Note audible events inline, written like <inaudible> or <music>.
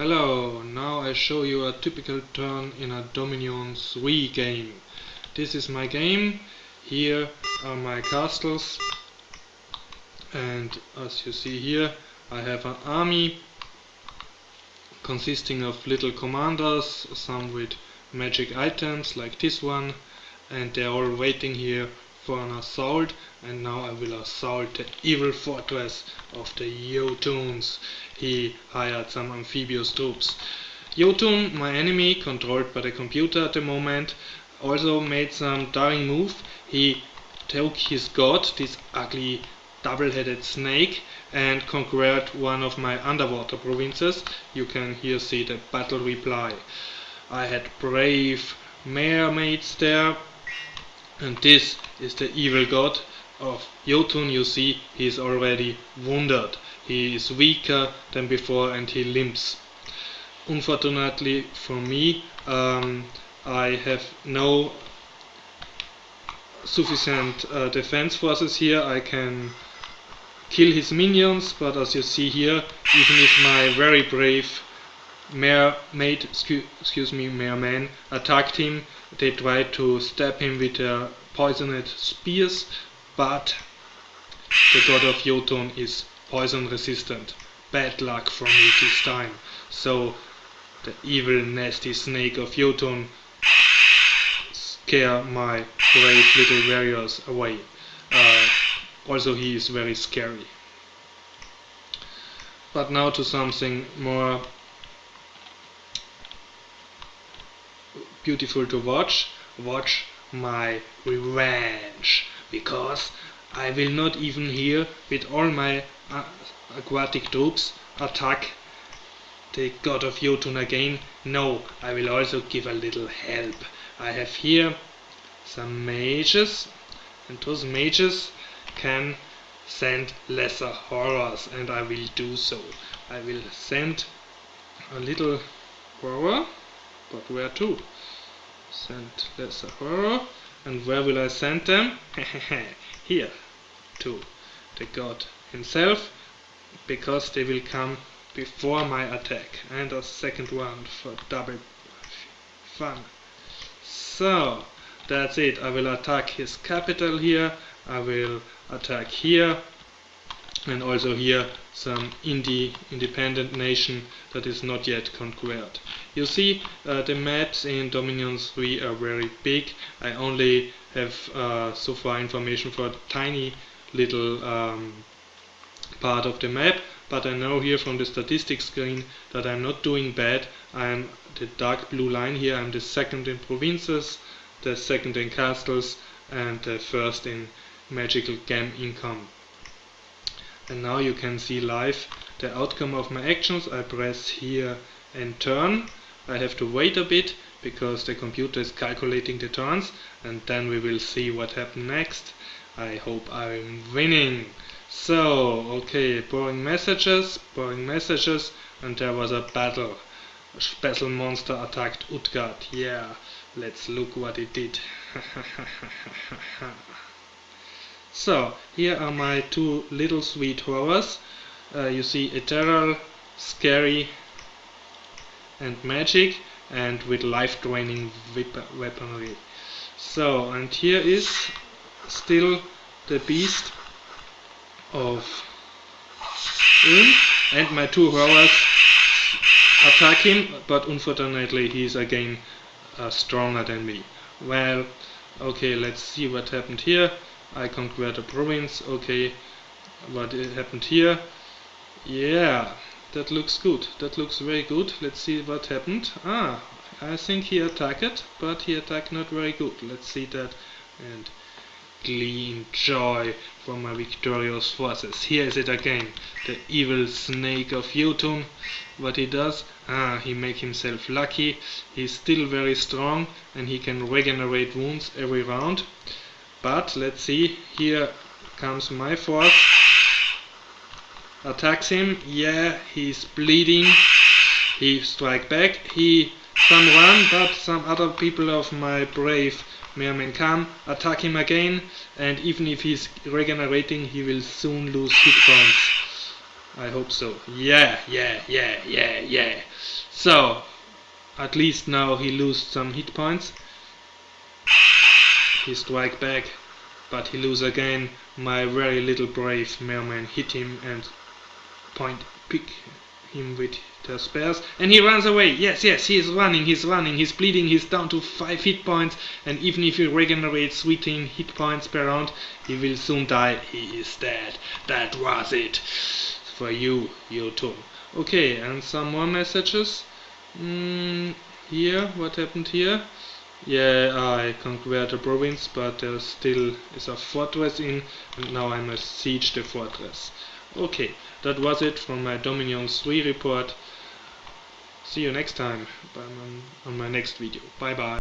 Hello, now I show you a typical turn in a Dominion 3 game. This is my game, here are my castles and as you see here I have an army consisting of little commanders, some with magic items like this one and they're all waiting here for an assault and now I will assault the evil fortress of the Jotuns. He hired some amphibious troops. Jotun, my enemy, controlled by the computer at the moment, also made some daring move. He took his god, this ugly double-headed snake, and conquered one of my underwater provinces. You can here see the battle reply. I had brave mermaids there, and this is the evil god of Jotun. You see, he is already wounded. He is weaker than before and he limps. Unfortunately for me, um, I have no sufficient uh, defense forces here. I can kill his minions, but as you see here, even if my very brave mermaid, excuse me, merman attacked him, they tried to stab him with their poisoned spears, but the god of Jotun is poison resistant. Bad luck for me this time. So the evil nasty snake of Jotun scare my brave little warriors away. Uh, also he is very scary. But now to something more beautiful to watch. Watch my revenge because I will not even here with all my uh, aquatic troops attack the god of Jotun again. No, I will also give a little help. I have here some mages and those mages can send lesser horrors and I will do so. I will send a little horror, but where to? Send lesser horror oh, and where will I send them? <laughs> Here, to the god himself, because they will come before my attack. And a second one for double fun. So, that's it. I will attack his capital here. I will attack here and also here some indie independent nation that is not yet conquered. You see uh, the maps in Dominion 3 are very big. I only have uh, so far information for a tiny little um, part of the map but I know here from the statistics screen that I'm not doing bad. I'm the dark blue line here, I'm the second in provinces, the second in castles and the first in magical gem income and now you can see live the outcome of my actions. I press here and turn. I have to wait a bit because the computer is calculating the turns and then we will see what happens next. I hope I'm winning. So, okay, boring messages, boring messages, and there was a battle. A special monster attacked Utgard. Yeah, let's look what it did. <laughs> So, here are my two little sweet horrors. Uh, you see ethereal, scary and magic and with life-draining weaponry. So, and here is still the beast of Ulm and my two horrors attack him, but unfortunately he's again uh, stronger than me. Well, okay, let's see what happened here. I conquered a province, okay, what happened here? Yeah, that looks good, that looks very good. Let's see what happened. Ah, I think he attacked, but he attacked not very good. Let's see that and glean joy from my victorious forces. Here is it again, the evil snake of Jotun. What he does? Ah, he make himself lucky. He's still very strong and he can regenerate wounds every round. But let's see, here comes my force. Attacks him. Yeah, he's bleeding. He strike back. He some run, but some other people of my brave merman come, attack him again, and even if he's regenerating, he will soon lose hit points. I hope so. Yeah, yeah, yeah, yeah, yeah. So, at least now he lost some hit points. He strike back, but he lose again. My very little brave mailman hit him and point pick him with the spears and he runs away. Yes yes he is running he's running. He's bleeding he's down to 5 hit points and even if he regenerates 13 hit points per round he will soon die. He is dead. That was it for you YouTube okay and some more messages. Mm, here what happened here yeah I conquered the province but there still is a fortress in and now I must siege the fortress okay that was it from my Dominion 3 report. See you next time um, on my next video. Bye bye.